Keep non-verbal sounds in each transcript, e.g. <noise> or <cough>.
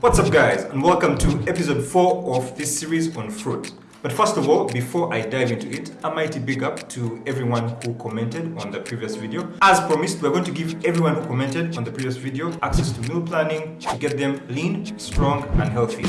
What's up guys and welcome to episode 4 of this series on fruit. But first of all, before I dive into it, a mighty big up to everyone who commented on the previous video. As promised, we're going to give everyone who commented on the previous video access to meal planning to get them lean, strong and healthy.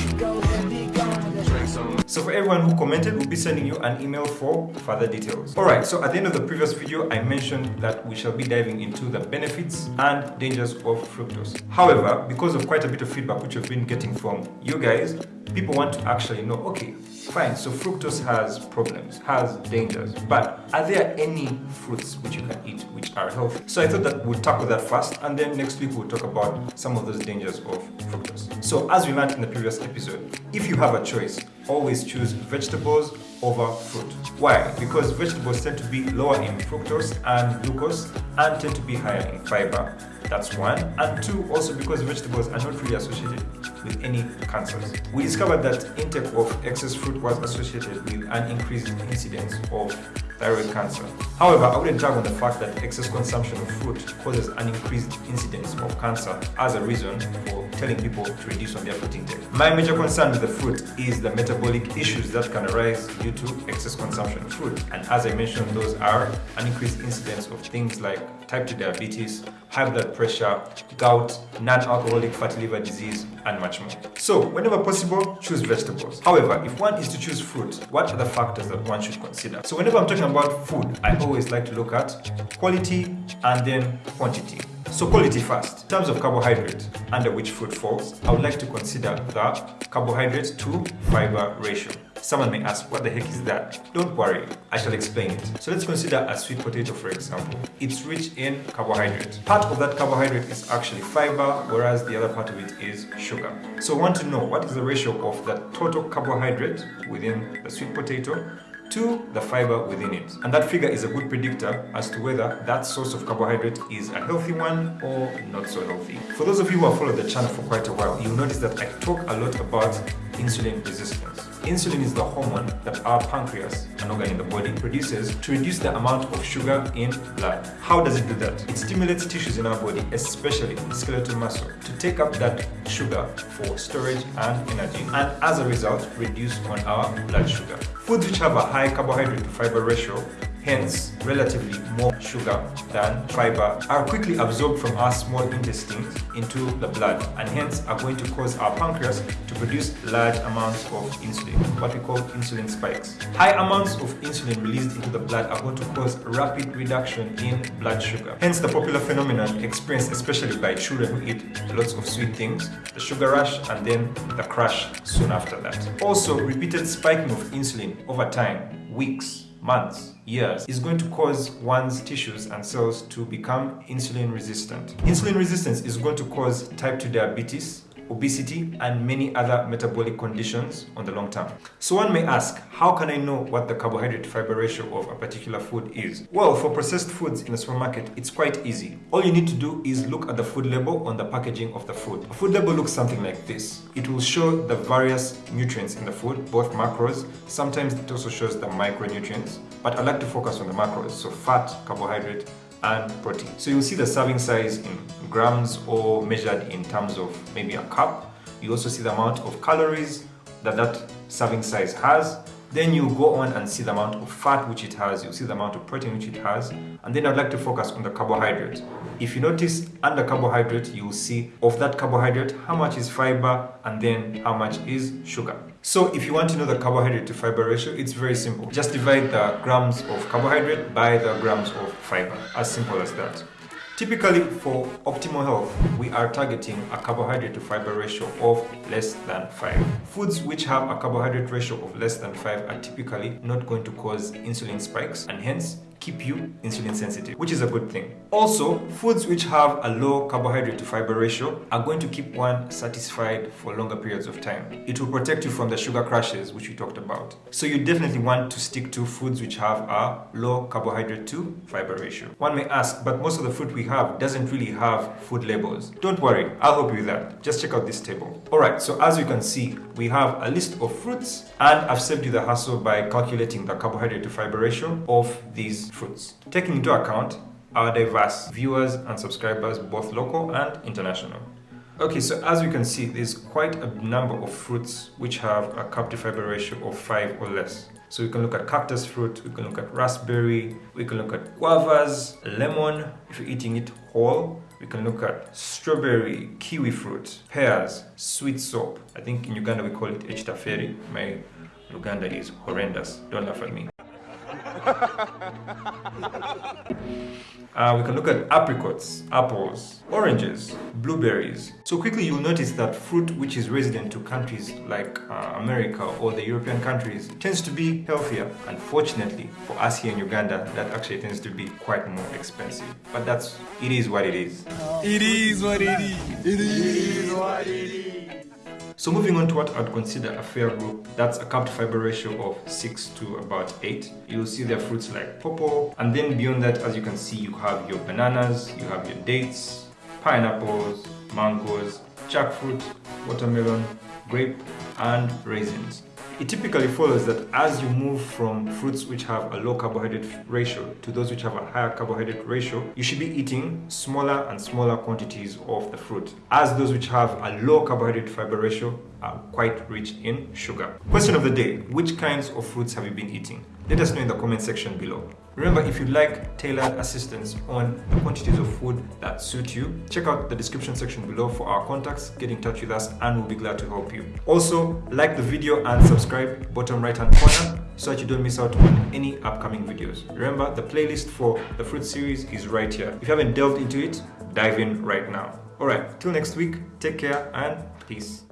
So for everyone who commented, we'll be sending you an email for further details. Alright, so at the end of the previous video, I mentioned that we shall be diving into the benefits and dangers of fructose. However, because of quite a bit of feedback which we've been getting from you guys, people want to actually know, okay, fine, so fructose has problems, has dangers, but are there any fruits which you can eat which are healthy? So I thought that we'll tackle that first and then next week we'll talk about some of those dangers of fructose. So as we learned in the previous episode, if you have a choice, always choose vegetables over fruit. Why? Because vegetables tend to be lower in fructose and glucose and tend to be higher in fiber. That's one. And two, also because vegetables are not really associated with any cancers. We discovered that intake of excess fruit was associated with an increased incidence of thyroid cancer. However, I wouldn't tag on the fact that excess consumption of fruit causes an increased incidence of cancer as a reason for telling people to reduce on their fruit intake. My major concern with the fruit is the metabolic issues that can arise due to excess consumption of fruit. And as I mentioned, those are an increased incidence of things like type 2 diabetes, high blood pressure, gout, non-alcoholic fatty liver disease, and much more. So, whenever possible, choose vegetables. However, if one is to choose fruit, what are the factors that one should consider? So whenever I'm talking about food, I always like to look at quality and then quantity. So quality first. In terms of carbohydrate, under which food falls, I would like to consider the carbohydrate to fiber ratio. Someone may ask, what the heck is that? Don't worry, I shall explain it. So let's consider a sweet potato for example. It's rich in carbohydrate. Part of that carbohydrate is actually fiber, whereas the other part of it is sugar. So want to know what is the ratio of the total carbohydrate within the sweet potato to the fiber within it. And that figure is a good predictor as to whether that source of carbohydrate is a healthy one or not so healthy. For those of you who have followed the channel for quite a while, you'll notice that I talk a lot about insulin resistance. Insulin is the hormone that our pancreas, an organ in the body, produces to reduce the amount of sugar in blood. How does it do that? It stimulates tissues in our body, especially skeletal muscle, to take up that sugar for storage and energy and as a result reduce on our blood sugar. Foods which have a high carbohydrate to fiber ratio hence relatively more sugar than fiber, are quickly absorbed from our small intestines into the blood and hence are going to cause our pancreas to produce large amounts of insulin, what we call insulin spikes. High amounts of insulin released into the blood are going to cause rapid reduction in blood sugar. Hence the popular phenomenon experienced especially by children who eat lots of sweet things, the sugar rush and then the crash soon after that. Also, repeated spiking of insulin over time, weeks, months, years, is going to cause one's tissues and cells to become insulin resistant. Insulin resistance is going to cause type 2 diabetes, obesity and many other metabolic conditions on the long term. So one may ask, how can I know what the carbohydrate fiber ratio of a particular food is? Well, for processed foods in the supermarket, it's quite easy. All you need to do is look at the food label on the packaging of the food. A food label looks something like this. It will show the various nutrients in the food, both macros, sometimes it also shows the micronutrients, but I like to focus on the macros, so fat, carbohydrate, and protein. So you'll see the serving size in grams or measured in terms of maybe a cup. You also see the amount of calories that that serving size has then you go on and see the amount of fat which it has, you see the amount of protein which it has, and then I'd like to focus on the carbohydrate. If you notice under carbohydrate, you will see of that carbohydrate, how much is fiber and then how much is sugar. So if you want to know the carbohydrate to fiber ratio, it's very simple. Just divide the grams of carbohydrate by the grams of fiber, as simple as that. Typically, for optimal health, we are targeting a carbohydrate to fiber ratio of less than 5. Foods which have a carbohydrate ratio of less than 5 are typically not going to cause insulin spikes and hence keep you insulin sensitive, which is a good thing. Also, foods which have a low carbohydrate to fiber ratio are going to keep one satisfied for longer periods of time. It will protect you from the sugar crashes, which we talked about. So you definitely want to stick to foods which have a low carbohydrate to fiber ratio. One may ask, but most of the fruit we have doesn't really have food labels. Don't worry, I'll help you with that. Just check out this table. Alright, so as you can see, we have a list of fruits and I've saved you the hassle by calculating the carbohydrate to fiber ratio of these fruits, taking into account our diverse viewers and subscribers, both local and international. Okay, so as you can see, there's quite a number of fruits which have a carb to fiber ratio of 5 or less. So we can look at cactus fruit, we can look at raspberry, we can look at guavas, lemon, if you're eating it whole. We can look at strawberry, kiwi fruit, pears, sweetsop. I think in Uganda we call it echitaferi. My Luganda is horrendous. Don't laugh at me. <laughs> Uh, we can look at apricots, apples, oranges, blueberries. So quickly you'll notice that fruit which is resident to countries like uh, America or the European countries tends to be healthier. Unfortunately for us here in Uganda that actually tends to be quite more expensive. But that's, it is what it is. It is what it is. It is what it is. So moving on to what I'd consider a fair group, that's a carb to fiber ratio of 6 to about 8. You'll see their fruits like pawpaw, and then beyond that, as you can see, you have your bananas, you have your dates, pineapples, mangoes, jackfruit, watermelon, grape, and raisins. It typically follows that as you move from fruits which have a low carbohydrate ratio to those which have a higher carbohydrate ratio, you should be eating smaller and smaller quantities of the fruit, as those which have a low carbohydrate fiber ratio are quite rich in sugar. Question of the day, which kinds of fruits have you been eating? Let us know in the comment section below. Remember, if you'd like tailored assistance on the quantities of food that suit you, check out the description section below for our contacts, get in touch with us and we'll be glad to help you. Also, like the video and subscribe bottom right hand corner so that you don't miss out on any upcoming videos. Remember, the playlist for the fruit series is right here. If you haven't delved into it, dive in right now. Alright, till next week, take care and peace.